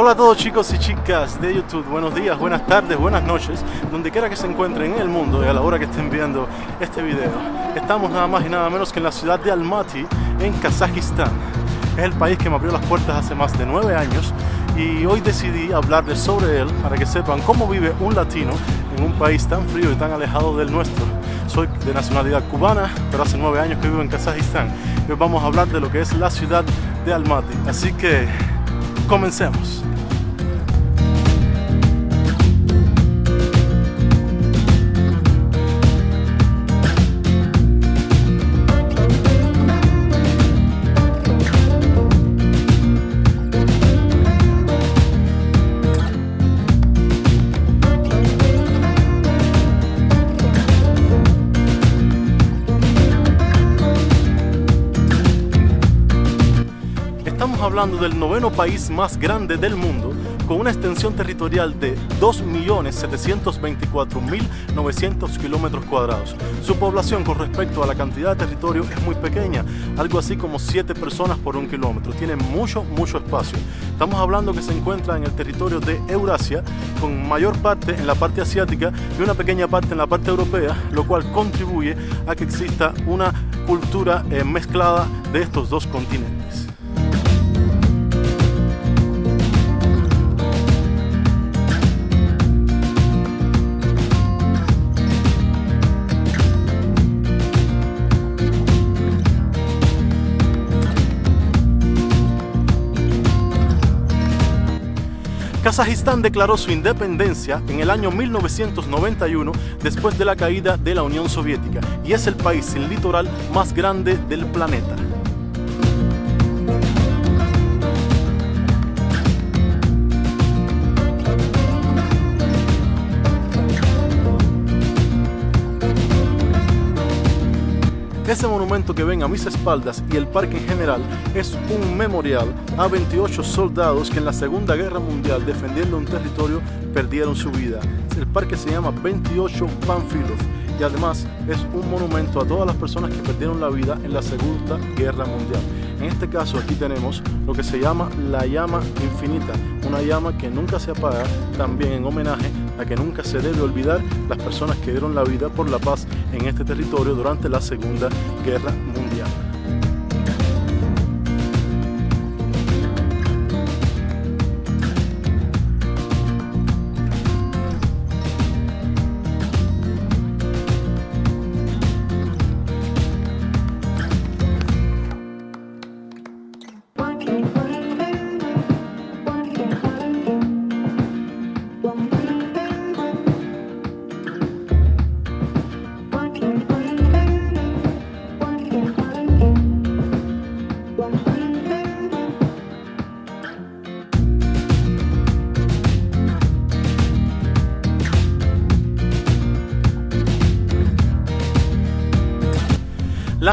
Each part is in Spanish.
Hola a todos chicos y chicas de YouTube, buenos días, buenas tardes, buenas noches, donde quiera que se encuentren en el mundo y a la hora que estén viendo este video. Estamos nada más y nada menos que en la ciudad de Almaty, en Kazajistán. Es el país que me abrió las puertas hace más de nueve años y hoy decidí hablarles sobre él para que sepan cómo vive un latino en un país tan frío y tan alejado del nuestro. Soy de nacionalidad cubana, pero hace nueve años que vivo en Kazajistán. Hoy vamos a hablar de lo que es la ciudad de Almaty. Así que comencemos. Hablando del noveno país más grande del mundo, con una extensión territorial de 2.724.900 kilómetros cuadrados. Su población con respecto a la cantidad de territorio es muy pequeña, algo así como 7 personas por un kilómetro. Tiene mucho, mucho espacio. Estamos hablando que se encuentra en el territorio de Eurasia, con mayor parte en la parte asiática y una pequeña parte en la parte europea, lo cual contribuye a que exista una cultura eh, mezclada de estos dos continentes. Kazajistán declaró su independencia en el año 1991 después de la caída de la Unión Soviética y es el país sin litoral más grande del planeta. Ese monumento que ven a mis espaldas y el parque en general es un memorial a 28 soldados que en la Segunda Guerra Mundial defendiendo un territorio perdieron su vida. El parque se llama 28 Panfilov y además es un monumento a todas las personas que perdieron la vida en la Segunda Guerra Mundial. En este caso aquí tenemos lo que se llama la llama infinita, una llama que nunca se apaga, también en homenaje a que nunca se debe olvidar las personas que dieron la vida por la paz en este territorio durante la Segunda Guerra Mundial.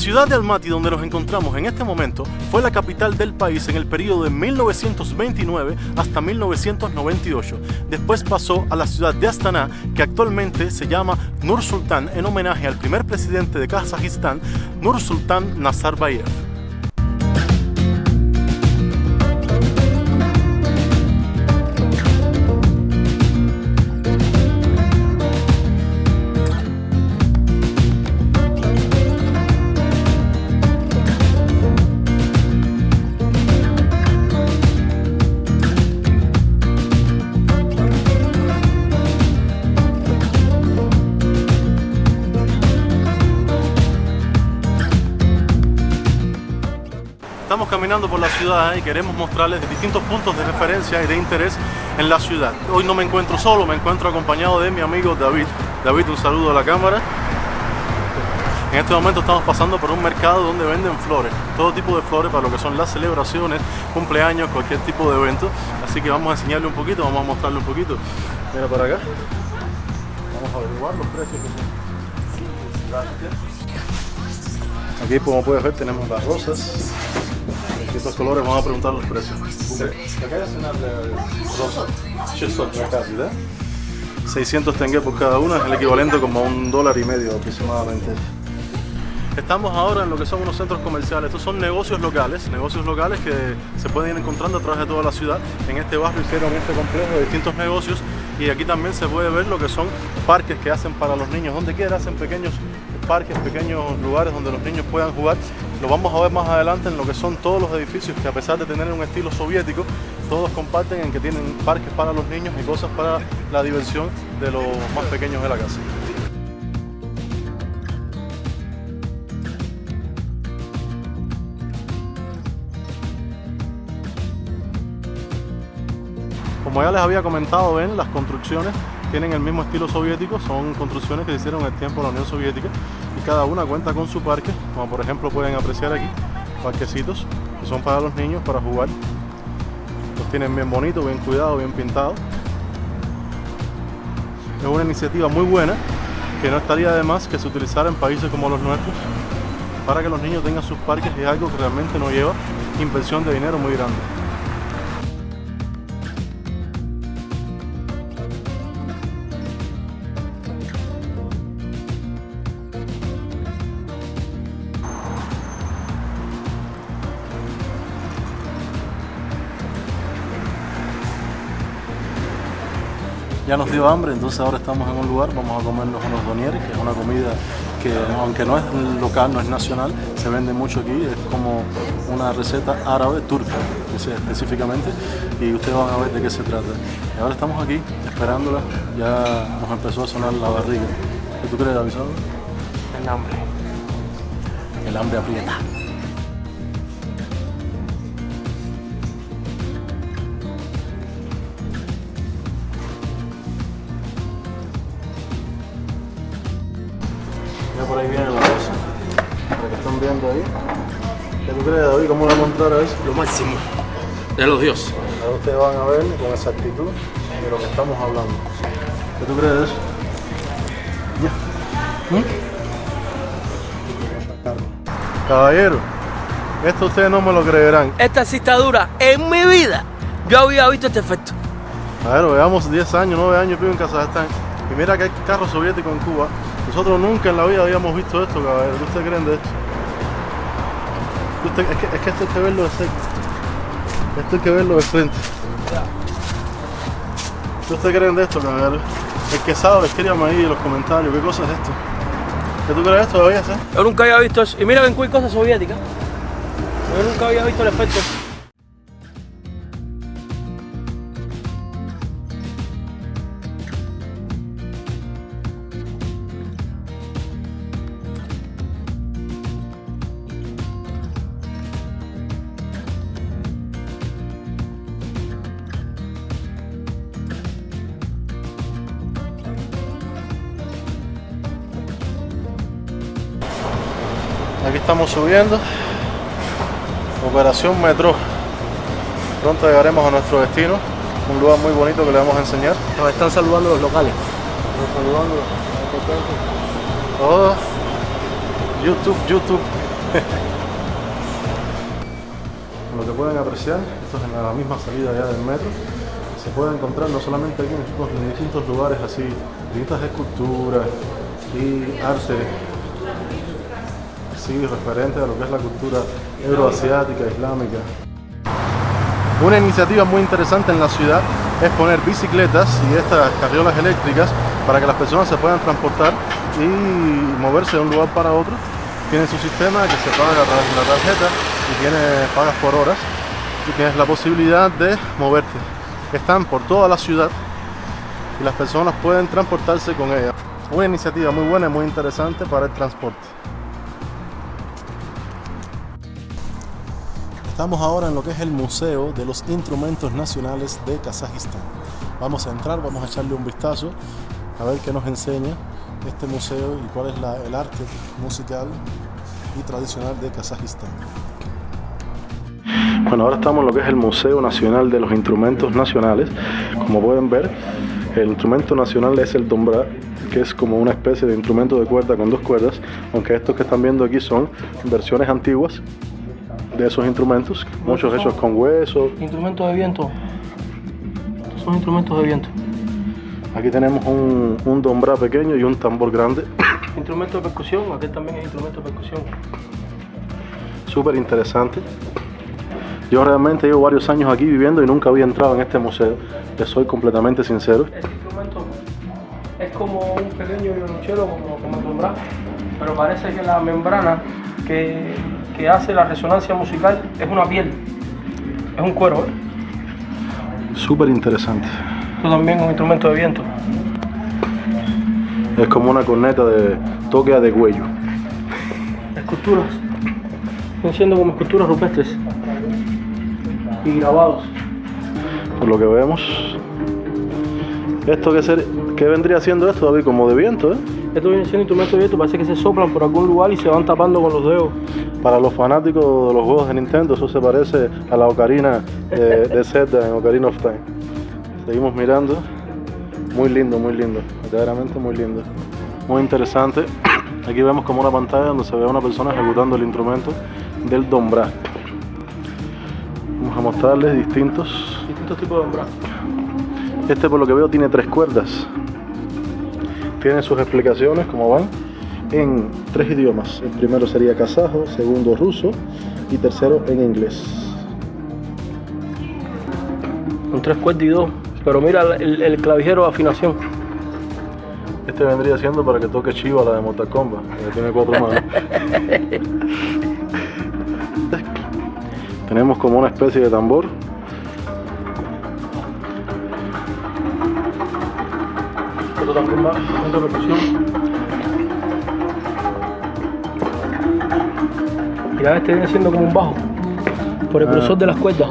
Ciudad de Almaty, donde nos encontramos en este momento, fue la capital del país en el periodo de 1929 hasta 1998. Después pasó a la ciudad de Astana, que actualmente se llama Nur Sultan en homenaje al primer presidente de Kazajistán, Nur Sultan Nazarbayev. Estamos caminando por la ciudad y queremos mostrarles distintos puntos de referencia y de interés en la ciudad. Hoy no me encuentro solo, me encuentro acompañado de mi amigo David. David, un saludo a la cámara. En este momento estamos pasando por un mercado donde venden flores, todo tipo de flores para lo que son las celebraciones, cumpleaños, cualquier tipo de evento. Así que vamos a enseñarle un poquito, vamos a mostrarle un poquito. Mira para acá. Vamos a averiguar los precios. Aquí como puedes ver tenemos las rosas. Estos colores vamos a preguntar los precios. Acá es una rosa. 600 tengue por cada una, es el equivalente como a un dólar y medio aproximadamente. Estamos ahora en lo que son unos centros comerciales. Estos son negocios locales, negocios locales que se pueden ir encontrando a través de toda la ciudad. En este barrio hicieron este complejo de distintos negocios y aquí también se puede ver lo que son parques que hacen para los niños. Donde quiera hacen pequeños parques, pequeños lugares donde los niños puedan jugar. Lo vamos a ver más adelante en lo que son todos los edificios que a pesar de tener un estilo soviético, todos comparten en que tienen parques para los niños y cosas para la diversión de los más pequeños de la casa. Como ya les había comentado, ven, las construcciones tienen el mismo estilo soviético, son construcciones que se hicieron en el tiempo de la Unión Soviética y cada una cuenta con su parque, como por ejemplo pueden apreciar aquí, parquecitos que son para los niños, para jugar. Los tienen bien bonitos, bien cuidados, bien pintados. Es una iniciativa muy buena que no estaría de más que se utilizara en países como los nuestros para que los niños tengan sus parques es algo que realmente no lleva inversión de dinero muy grande. Ya nos dio hambre, entonces ahora estamos en un lugar, vamos a comernos unos donieres, que es una comida que aunque no es local, no es nacional, se vende mucho aquí, es como una receta árabe, turca específicamente, y ustedes van a ver de qué se trata. Y ahora estamos aquí esperándola, ya nos empezó a sonar la barriga. ¿Qué tú crees, avisado? El hambre. El hambre aprieta. Tú crees, David? ¿Cómo vamos a entrar a eso? Lo máximo. De los dioses. Ahora ustedes van a ver con exactitud de lo que estamos hablando. ¿Qué tú crees de eso? Ya. ¿Mm? Caballero, esto ustedes no me lo creerán. Esta está dura. En mi vida yo había visto este efecto. A ver, veamos 10 años, 9 años vivo en Kazajstán. Y mira que hay carros soviéticos en Cuba. Nosotros nunca en la vida habíamos visto esto, caballero. ¿Qué ustedes creen de esto? Es, que, es que esto hay que verlo de cerca. Esto hay que verlo de frente. ¿Qué ustedes creen de esto, caballero? El que sabe, escríbame ahí en los comentarios. ¿Qué cosa es esto? ¿Qué tú crees de esto, sí? Yo nunca había visto eso. Y mira, ven, hay cosas soviéticas. Yo nunca había visto el efecto. Estamos subiendo. Operación Metro. Pronto llegaremos a nuestro destino. Un lugar muy bonito que le vamos a enseñar. Nos están saludando los locales. saludando. Oh, YouTube, YouTube. Lo que pueden apreciar, esto es en la misma salida ya del metro. Se puede encontrar no solamente aquí, en distintos lugares así, distintas esculturas y arte sí, referente a lo que es la cultura euroasiática, islámica. Una iniciativa muy interesante en la ciudad es poner bicicletas y estas carriolas eléctricas para que las personas se puedan transportar y moverse de un lugar para otro. Tiene su sistema que se paga a través de la tarjeta y tiene pagas por horas y tienes la posibilidad de moverte. Están por toda la ciudad y las personas pueden transportarse con ellas. Una iniciativa muy buena y muy interesante para el transporte. Estamos ahora en lo que es el Museo de los Instrumentos Nacionales de Kazajistán. Vamos a entrar, vamos a echarle un vistazo a ver qué nos enseña este museo y cuál es el arte musical y tradicional de Kazajistán. Bueno, ahora estamos en lo que es el Museo Nacional de los Instrumentos Nacionales. Como pueden ver, el instrumento nacional es el dombra, que es como una especie de instrumento de cuerda con dos cuerdas, aunque estos que están viendo aquí son versiones antiguas de esos instrumentos, muchos hechos con hueso. Instrumentos de viento. Estos son instrumentos de viento. Aquí tenemos un, un dombra pequeño y un tambor grande. instrumento de percusión, aquel también es instrumento de percusión. Súper interesante. Yo realmente llevo varios años aquí viviendo y nunca había entrado en este museo. Les soy completamente sincero. Este instrumento es como un pequeño violonchelo, como, como el dombrá, pero parece que la membrana que, que hace la resonancia musical es una piel, es un cuero. ¿eh? Súper interesante. Esto también es un instrumento de viento. Es como una corneta de toque de cuello. Esculturas, están siendo como esculturas rupestres y grabados. Por lo que vemos. ¿Esto qué, ser, qué vendría siendo esto, David? Como de viento, ¿eh? Esto viene siendo instrumentos de viento, parece que se soplan por algún lugar y se van tapando con los dedos. Para los fanáticos de los juegos de Nintendo, eso se parece a la ocarina de, de Zelda en Ocarina of Time. Seguimos mirando. Muy lindo, muy lindo. Verdaderamente muy lindo. Muy interesante. Aquí vemos como una pantalla donde se ve a una persona ejecutando el instrumento del dombrá. Vamos a mostrarles distintos. Distintos tipos de dombrá. Este por lo que veo tiene tres cuerdas. Tiene sus explicaciones, como van, en tres idiomas. El primero sería kazajo, segundo ruso y tercero en inglés. Con tres cuerdas y dos. Pero mira el, el clavijero de afinación. Este vendría siendo para que toque Chiva la de Mortal Kombat, que tiene cuatro manos. Tenemos como una especie de tambor. Va instrumento de percusión. Mira, este viene siendo como un bajo. Por el Ah. grosor de las cuerdas.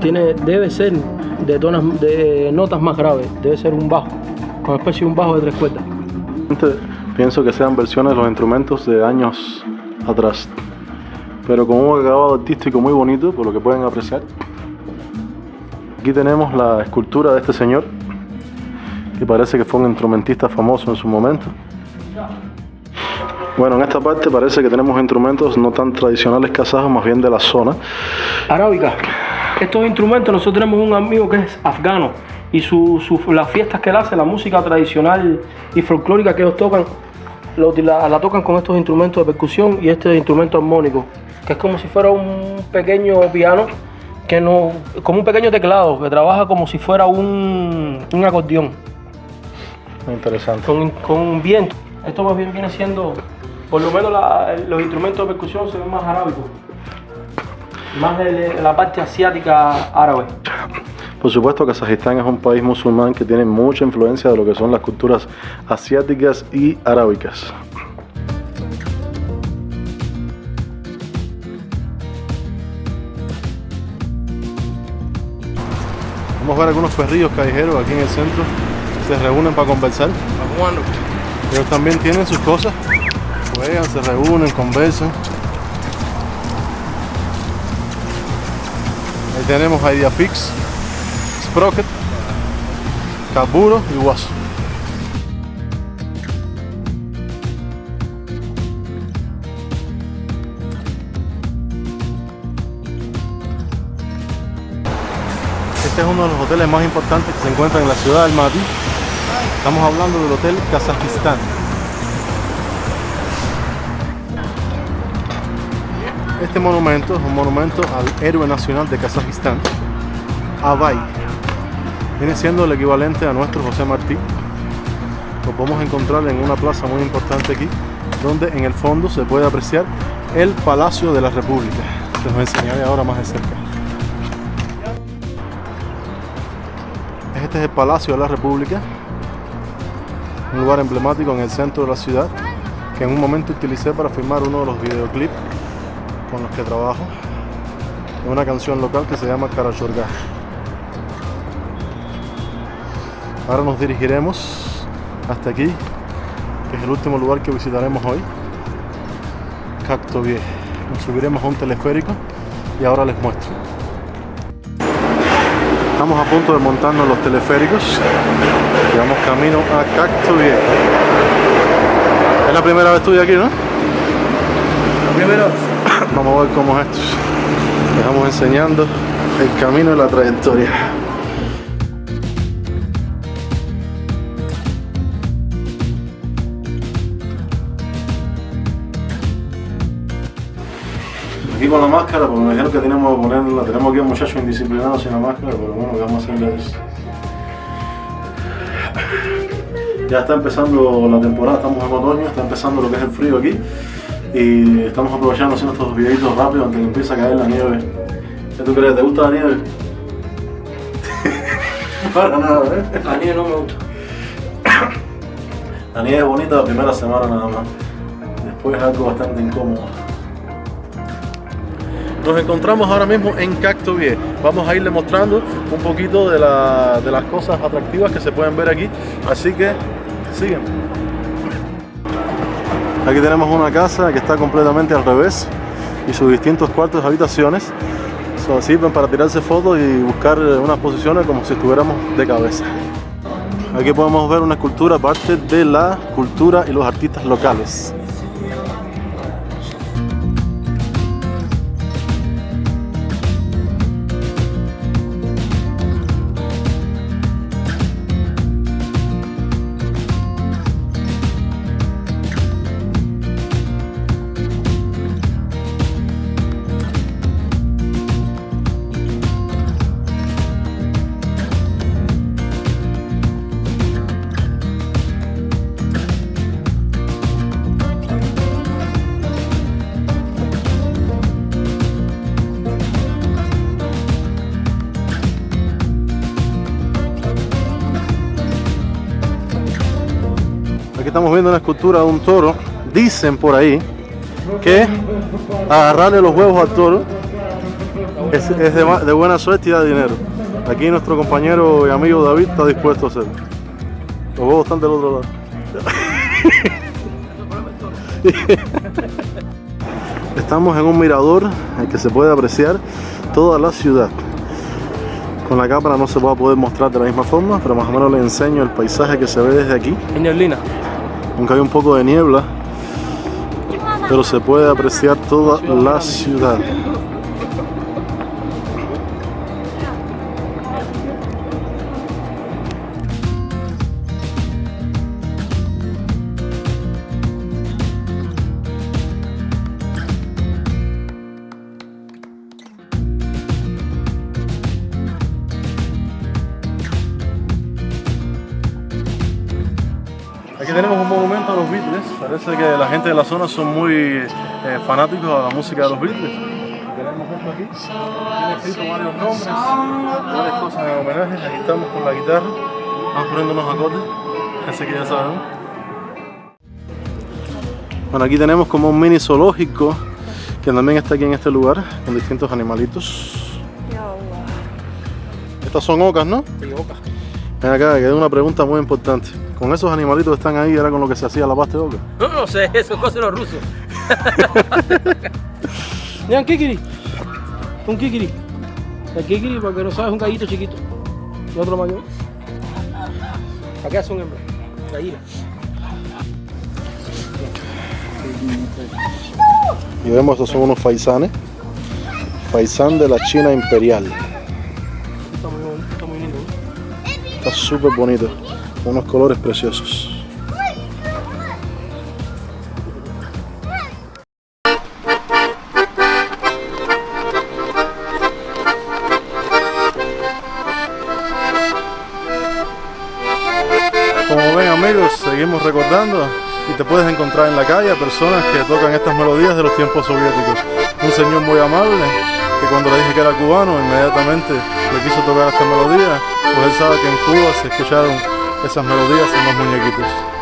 Tiene, debe ser de, tonas, de notas más graves. Debe ser un bajo. Con especie de un bajo de tres cuerdas. Pienso que sean versiones de los instrumentos de años atrás. Pero con un acabado artístico muy bonito, por lo que pueden apreciar. Aquí tenemos la escultura de este señor, que parece que fue un instrumentista famoso en su momento. Bueno, en esta parte parece que tenemos instrumentos no tan tradicionales kazajos, más bien de la zona. Arábica. Estos instrumentos, nosotros tenemos un amigo que es afgano y su, las fiestas que él hace, la música tradicional y folclórica que ellos tocan, lo- la, la tocan con estos instrumentos de percusión y este instrumento armónico, que es como si fuera un pequeño piano, que no, como un pequeño teclado, que trabaja como si fuera un, un acordeón, Muy interesante. con, con viento. Esto más bien viene siendo, por lo menos la- los instrumentos de percusión se ven más arábicos, más de de la parte asiática árabe. Por supuesto, Kazajistán es un país musulmán que tiene mucha influencia de lo que son las culturas asiáticas y arábicas. Vamos a ver algunos perrillos callejeros aquí en el centro. Se reúnen para conversar. Ellos también tienen sus cosas. Juegan, se reúnen, conversan. Ahí tenemos Ideafix, Sprocket, Kaburo y Waso. Este es uno de los hoteles más importantes que se encuentran en la ciudad de Almaty. Estamos hablando del Hotel Kazajistán. Este monumento es un monumento al héroe nacional de Kazajistán, Abay. Viene siendo el equivalente a nuestro José Martí. Lo podemos encontrar en una plaza muy importante aquí, donde en el fondo se puede apreciar el Palacio de la República. Se los enseñaré ahora más de cerca. Este es el Palacio de la República, un lugar emblemático en el centro de la ciudad que en un momento utilicé para filmar uno de los videoclips con los que trabajo en una canción local que se llama Karachorga. Ahora nos dirigiremos hasta aquí, que es el último lugar que visitaremos hoy, Cactovie. Nos subiremos a un teleférico y ahora les muestro. Estamos a punto de montarnos los teleféricos y vamos camino a Cactovie. Es la primera vez tuya aquí, ¿no? Primero, Vamos a ver cómo es esto. Les vamos enseñando el camino y la trayectoria. Aquí con la máscara, porque me dijeron que tenemos que ponerla, tenemos aquí a muchachos indisciplinados sin la máscara, pero bueno, ¿qué vamos a hacerles? Ya está empezando la temporada, estamos en otoño, está empezando lo que es el frío aquí y estamos aprovechando haciendo estos videitos rápidos antes que empiece a caer la nieve. ¿Qué tú crees? ¿Te gusta la nieve? Para nada, ¿eh? La nieve no me gusta. La nieve es bonita la primera semana nada más. Después es algo bastante incómodo. Nos encontramos ahora mismo en Cactovie. Vamos a irle mostrando un poquito de, la- de las cosas atractivas que se pueden ver aquí. Así que siguen. Aquí tenemos una casa que está completamente al revés y sus distintos cuartos y habitaciones sirven para tirarse fotos y buscar eh, unas posiciones como si estuviéramos de cabeza. Aquí podemos ver una escultura parte de la cultura y los artistas locales. Una escultura de un toro. Dicen por ahí que agarrarle los huevos al toro es, de, buena suerte y da dinero. Aquí nuestro compañero y amigo David está dispuesto a hacerlo. Los huevos están del otro lado. Estamos en un mirador en que se puede apreciar toda la ciudad. Con la cámara no se va a poder mostrar de la misma forma, pero más o menos le enseño el paisaje que se ve desde aquí. En. Aunque hay un poco de niebla, pero se puede apreciar toda la ciudad. Parece que la gente de la zona son muy eh, fanáticos a la música de los Beatles. Tenemos esto aquí. Tiene escrito varios nombres, varias cosas en homenaje. Aquí estamos con la guitarra. Vamos poniendo unos acordes. Así que ya sabemos. Bueno, aquí tenemos como un mini zoológico que también está aquí en este lugar con distintos animalitos. Estas son ocas, ¿no? Sí, boca. Ven acá, que hay una pregunta muy importante. Con esos animalitos que están ahí, ¿era con lo que se hacía la pasta de oca? No, no sé, eso es cosa de los rusos. Mira, un kikiri. Un kikiri. El kikiri, porque no sabes, es un gallito chiquito. Y otro mayor. Acá son hembras. Gallina. Y vemos, estos son unos faisanes. Faisán de la China Imperial. Está muy bonito, está muy lindo. ¿no? Está súper bonito. Unos colores preciosos. Como ven amigos, seguimos recordando y te puedes encontrar en la calle a personas que tocan estas melodías de los tiempos soviéticos. Un señor muy amable que cuando le dije que era cubano inmediatamente le quiso tocar esta melodía, pues él sabe que en Cuba se escucharon esas melodías en los muñequitos.